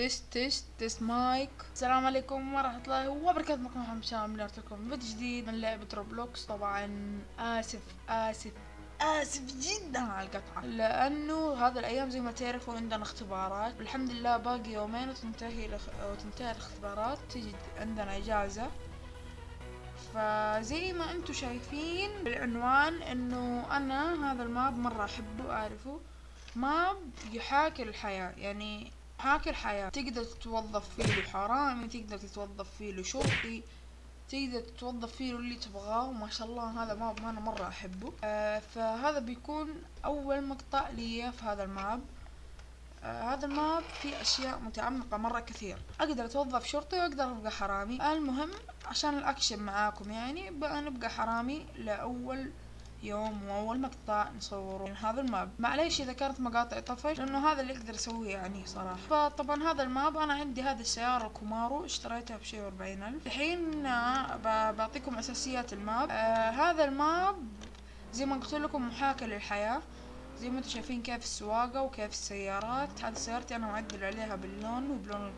test test test mic. السلام عليكم ورحمة الله وبركاته معكم محمد شام لكم فيديو جديد من لعبة Roblox طبعا آسف آسف آسف جدا على القطعة. لأنه هذا الأيام زي ما تعرفوا عندنا اختبارات. والحمد لله باقي يومين وتنتهي الأخ... وتنتهي الاختبارات تيجي عندنا إجازة. فزي ما أنتم شايفين بالعنوان إنه أنا هذا ال map مرة أحبه واعرفه map يحاكي الحياة. يعني يحاكي الحياة. تقدر تتوظف فيه حرامي تقدر تتوظف فيه شرطي تقدر تتوظف فيه اللي تبغاه وما شاء الله هذا map أنا مرة أحبه. آه فهذا بيكون أول مقطع لي في هذا ال map. آه هذا ال map فيه أشياء متعمقة مرة كثير. أقدر أتوظف شرطي وأقدر أبقى حرامي. المهم عشان الأكشن معاكم يعني بقى نبقى حرامي لأول يوم وأول مقطع نصوره. من هذا ال map. معليش إذا كانت مقاطع طفش لأنه هذا اللي أقدر أسويه يعني صراحة. فطبعا هذا ال map أنا عندي هذه السيارة ال Camaro اشتريتها بشي وأربعين ألف. الحين آه بعطيكم أساسيات ال map. آه هذا ال map زي ما قلت لكم محاكاة للحياة. زي ما أنتم شايفين كيف السواقة وكيف السيارات. هذه سيارتي أنا معدل عليها باللون وبلون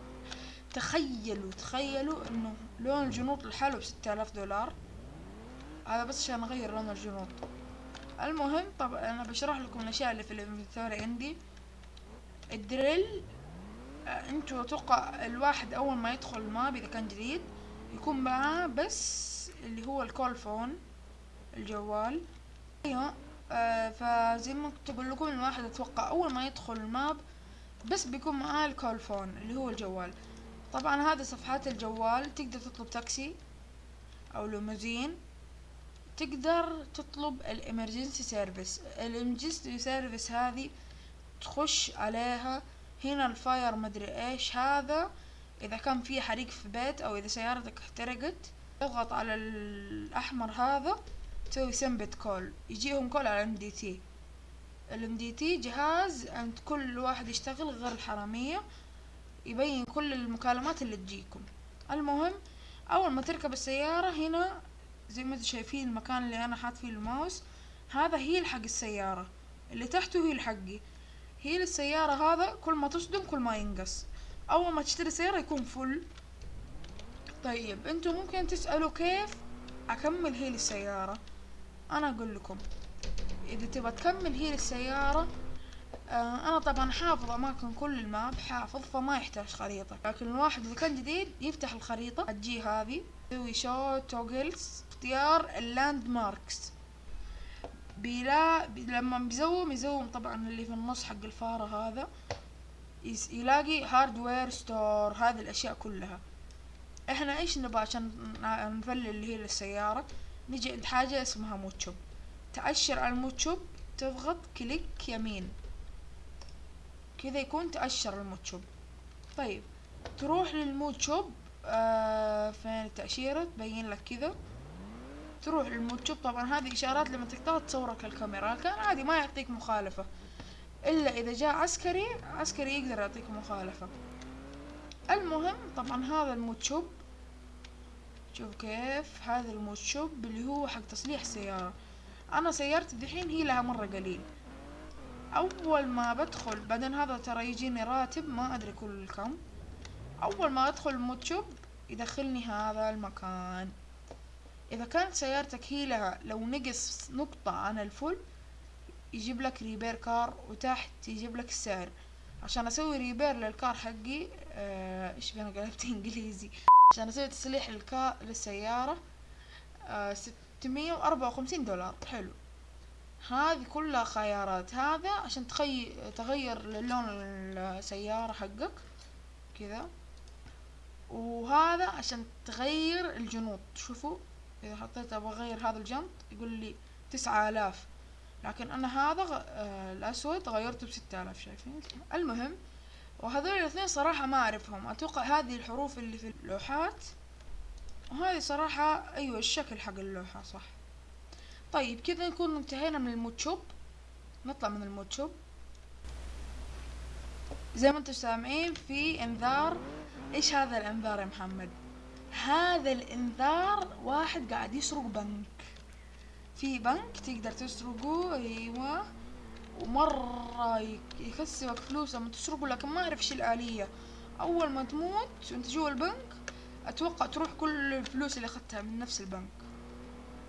تخيلوا تخيلوا إنه لون الجنوط لحاله بستة آلاف دولار. هذا بس عشان أغير لون الجنوط. المهم طب أنا بشرح لكم الأشياء اللي في ال inventory عندي. ال drill آه أنتوا أتوقع الواحد أول ما يدخل ال map اذا كان جديد يكون معاه بس اللي هو ال call phone الجوال. أيوه آه فزي ما كنت أقول لكم الواحد أتوقع أول ما يدخل ال map بس بيكون معاه ال call phone اللي هو الجوال. طبعا هذه صفحات الجوال تقدر تطلب تاكسي أو ليموزين. تقدر تطلب ال emergency service ال emergency service هذه تخش عليها هنا ال fire مدري إيش هذا. إذا كان في حريق في بيت أو إذا سيارتك احترقت تضغط على الأحمر هذا تسوي سمبت call يجيهم كول على MDT ال MDT جهاز عند كل واحد يشتغل غير الحرامية يبين كل المكالمات اللي تجيكم. المهم أول ما تركب السيارة هنا زي ما أنتم شايفين المكان اللي أنا حاط فيه الماوس هذا health حق السيارة. اللي تحته health حقي. health السيارة هذا كل ما تصدم كل ما ينقص. أول ما تشتري سيارة يكون full طيب أنتم ممكن تسألوا كيف أكمل health السيارة أنا أقول لكم إذا تبغى تكمل health السيارة آه أنا طبعا حافظ أماكن كل ال map حافظ فما يحتاج خريطة. لكن الواحد إذا كان جديد يفتح الخريطة تجي هذه. يسوي show toggles اختيار ال landmarks بيلا بي لما بيزوم يزوم طبعا اللي في النص حق الفارة هذا. يلاقي hardware store هذه الأشياء كلها. إحنا إيش نبغى عشان نفلل اللي هي للسيارة نجي عند حاجة اسمها موتشوب تأشر على الموتشوب تضغط كليك يمين. كذا يكون تأشر الموتشوب طيب تروح للموتشوب آه فين التأشيرة تبين لك كذا. تروح للموتشوب طبعا هذه إشارات لما تقطع تصورك الكاميرا. كان عادي ما يعطيك مخالفة. إلا إذا جاء عسكري عسكري يقدر يعطيك مخالفة. المهم طبعا هذا الموتشوب. شوف كيف. هذا الموتشوب اللي هو حق تصليح السيارة أنا سيارتي دحين هي لها مرة قليل. أول ما بدخل بعدين هذا ترى يجيني راتب ما أدري كل كم. أول ما أدخل الموتشوب يدخلني هذا المكان. إذا كانت سيارتك هي لها لو نقص نقطة عن الفل يجيب لك repair car وتحت يجيب لك السعر. عشان أسوي repair لل car حقي آه إيش أنا قلبت إنجليزي؟ عشان أسوي تصليح ال car للسيارة آه ستمية وأربعة وخمسين دولار. حلو. هذه كلها خيارات. هذا عشان تخي... تغير لون السيارة حقك. كذا. وهذا عشان تغير الجنوط شوفوا إذا حطيت أبغى أغير هذا الجنط يقول لي تسعة آلاف. لكن أنا هذا غ... آه الأسود غيرته بستة آلاف شايفين؟ المهم وهذول الاثنين صراحة ما أعرفهم. أتوقع هذه الحروف اللي في اللوحات. وهذه صراحة أيوه الشكل حق اللوحة صح. طيب كذا نكون انتهينا من الموتشوب. نطلع من الموتشوب. زي ما أنتم سامعين في إنذار إيش هذا الإنذار يا محمد؟ هذا الإنذار واحد قاعد يسرق بنك. في بنك تقدر تسرقه أيوه. ومرة يكسبك فلوس لما تسرقه لكن ما أعرف إيش الآلية. أول ما تموت وأنت جوا البنك أتوقع تروح كل الفلوس اللي أخذتها من نفس البنك.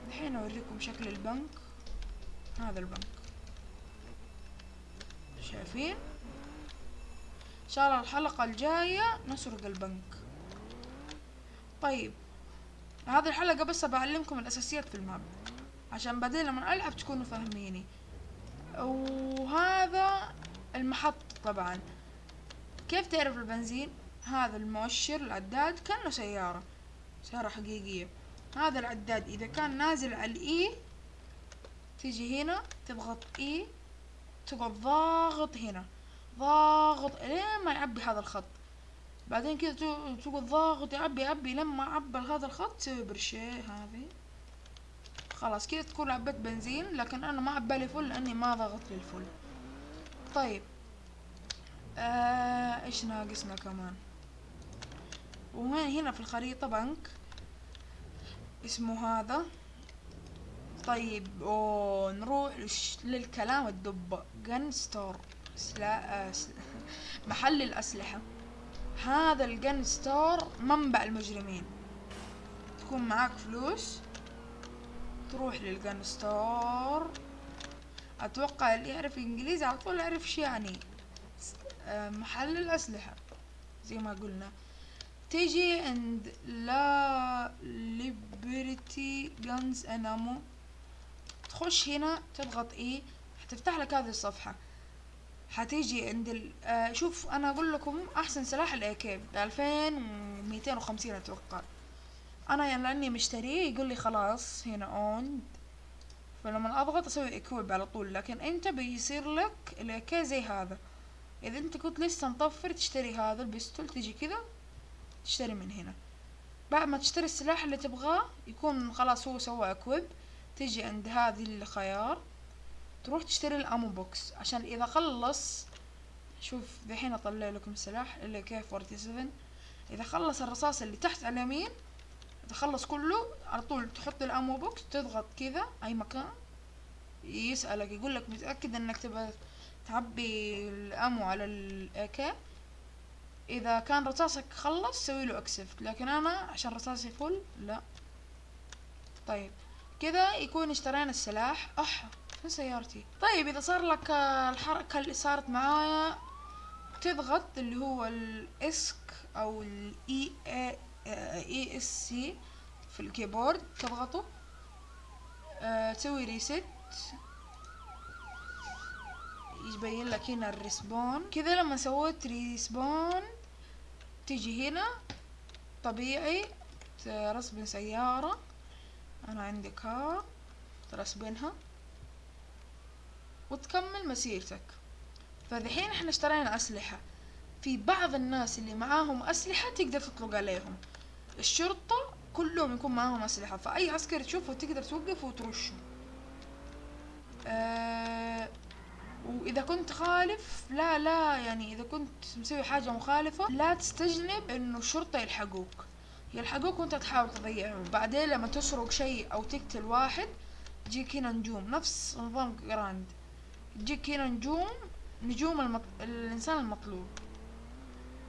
الحين أوريكم شكل البنك. هذا البنك. شايفين؟ شاء الله الحلقة الجاية نسرق البنك. طيب هذه الحلقة بس بعلمكم الأساسيات في الماب عشان بعدين لما ألعب تكونوا فاهميني. وهذا المحط طبعا. كيف تعرف البنزين؟ هذا المؤشر العداد كأنه سيارة سيارة حقيقية. هذا العداد إذا كان نازل على الإي تيجي هنا تضغط إي تقعد ضاغط هنا. ضاغط. لين ما يعبي هذا الخط؟ بعدين كذا تقعد ضاغط يعبي يعبي لما عبى هذا الخط تسوي برشي هذه. خلاص كذا تكون عبيت بنزين لكن أنا ما عبالي فل لأني ما ضغطت للفل. طيب. آه إيش ناقصنا كمان؟ وهنا هنا في الخريطة بنك. اسمه هذا. طيب أوه نروح للكلام الدبة gun store محل الأسلحة. هذا ال gun store منبع المجرمين. تكون معاك فلوس تروح لل gun store أتوقع اللي يعرف انجليزي على طول يعرف شي يعني آه، محل الأسلحة. زي ما قلنا. تيجي عند لا Liberty Guns and Ammo. تخش هنا تضغط إيه حتفتح لك هذه الصفحة. حتيجي عند ال... آه شوف أنا أقول لكم أحسن سلاح ال AK بألفين وميتين وخمسين أتوقع. أنا يعني لأني مشتريه يقول لي خلاص هنا own فلما أضغط أسوي equip على طول لكن أنت بيصير لك الاي زي هذا. إذا أنت كنت لسه مطفر تشتري هذا ال pistol تيجي كذا تشتري من هنا. بعد ما تشتري السلاح اللي تبغاه يكون خلاص هو سوى equip تيجي عند هذه الخيار. تروح تشتري ال ammo box. عشان إذا خلص شوف دحين أطلع لكم السلاح ال AK 47 إذا خلص الرصاص اللي تحت على اليمين إذا خلص كله على طول تحط ال ammo box تضغط كذا أي مكان يسألك يقول لك متأكد إنك تبغى تعبي ال ammo على ال AK إذا كان رصاصك خلص سوي له accept لكن أنا عشان رصاصي full لا. طيب. كذا يكون اشترينا السلاح. أح. فين سيارتي. طيب إذا صار لك الحركة اللي صارت معايا تضغط اللي هو ال Esc أو ال ESC في ال keyboard تضغطه. أه تسوي reset يبين لك هنا ال respawn. كذا لما سويت respawn تيجي هنا. طبيعي ترسبن سيارة. أنا عندي car ترسبنها وتكمل مسيرتك. فذحين إحنا اشترينا أسلحة. في بعض الناس اللي معاهم أسلحة تقدر تطلق عليهم. الشرطة كلهم يكون معاهم أسلحة فأي عسكري تشوفه تقدر توقف وترشه. أه وإذا كنت خالف لا لا يعني إذا كنت مسوي حاجة مخالفة لا تستجنب إنه الشرطة يلحقوك. يلحقوك وأنت تحاول تضيعهم بعدين لما تسرق شيء أو تقتل واحد تجيك هنا نجوم. نفس نظام جراند. تجيك هنا نجوم نجوم المط... الإنسان المطلوب.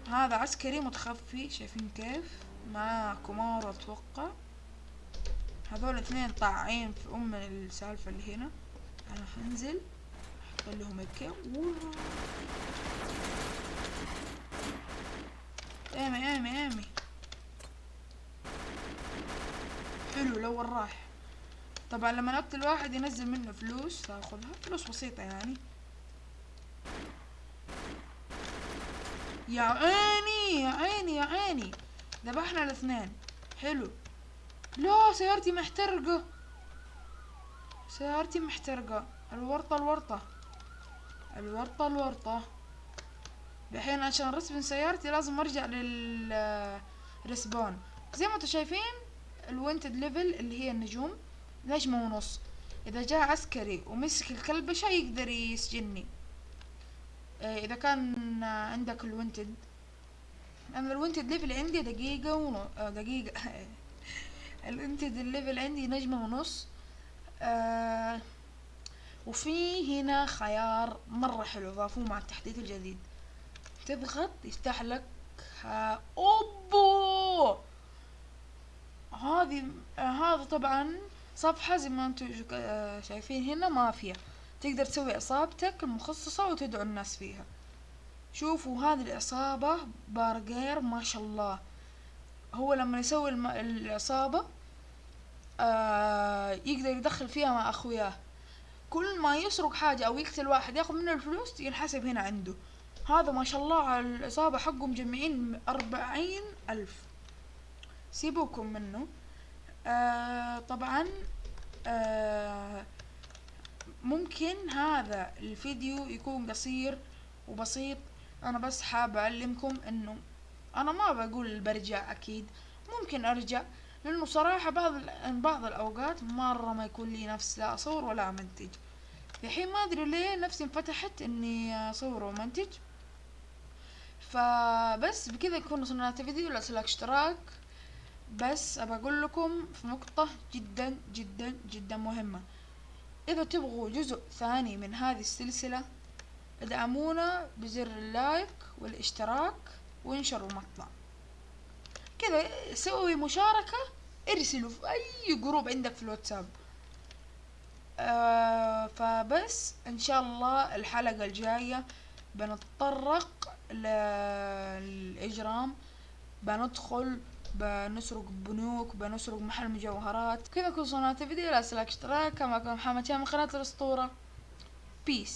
هذا عسكري متخفي شايفين كيف؟ مع كومارو أتوقع. هذول اثنين طاعين في أم السالفة اللي هنا. أنا حنزل أحط لهم هيك. ايمي ايمي ايمي حلو لو راح طبعا لما نقتل واحد ينزل منه فلوس تاخذها فلوس بسيطة يعني. يا عيني يا عيني يا عيني. ذبحنا الاثنين. حلو. لا سيارتي محترقة. سيارتي محترقة. الورطة الورطة. الورطة الورطة. الحين عشان رسم سيارتي لازم ارجع لل respawn زي ما أنتم شايفين ال wanted level اللي هي النجوم. نجمة ونص. إذا جاء عسكري ومسك الكلبشة يقدر يسجني آه، إذا كان عندك ال wanted. أنا ال wanted level عندي دقيقة ونص آه، دقيقة. ال wanted ال level عندي نجمة ونص. آه وفي هنا خيار مرة حلو ضافوه مع التحديث الجديد. تضغط يفتح لك أوبو! هذه هذا طبعا صفحة زي ما أنتم آه، شايفين هنا مافيا. تقدر تسوي عصابتك المخصصة وتدعو الناس فيها. شوفوا هذه العصابة بارجير ما شاء الله. هو لما يسوي الم... العصابة آه يقدر يدخل فيها مع أخوياه. كل ما يسرق حاجة أو يقتل واحد ياخذ منه الفلوس ينحسب هنا عنده. هذا ما شاء الله على العصابة حقهم مجمعين أربعين ألف. سيبوكم منه. آه طبعا آه ممكن هذا الفيديو يكون قصير وبسيط. أنا بس حابة أعلمكم إنه أنا ما بقول برجع أكيد ممكن أرجع لأنه صراحة بعض بعض الأوقات مرة ما يكون لي نفس لا أصور ولا أمنتج. في حين ما أدري ليه نفسي انفتحت إني أصور وأمنتج. فبس بكذا يكون وصلنا فيديو لا تنسوا اشتراك. بس أقول لكم في نقطة جدا جدا جدا مهمة. إذا تبغوا جزء ثاني من هذه السلسلة ادعمونا بزر ال like والاشتراك وانشروا المقطع كذا سوي مشاركة ارسلوا في أي group عندك في الواتساب. آه فبس إن شاء الله الحلقة الجاية بنتطرق للإجرام. بندخل بنسرق بنوك بنسرق محل مجوهرات كذا كل صناعة فيديو لا اشتراك كما كان محمد شامل قناة الأسطورة. بيس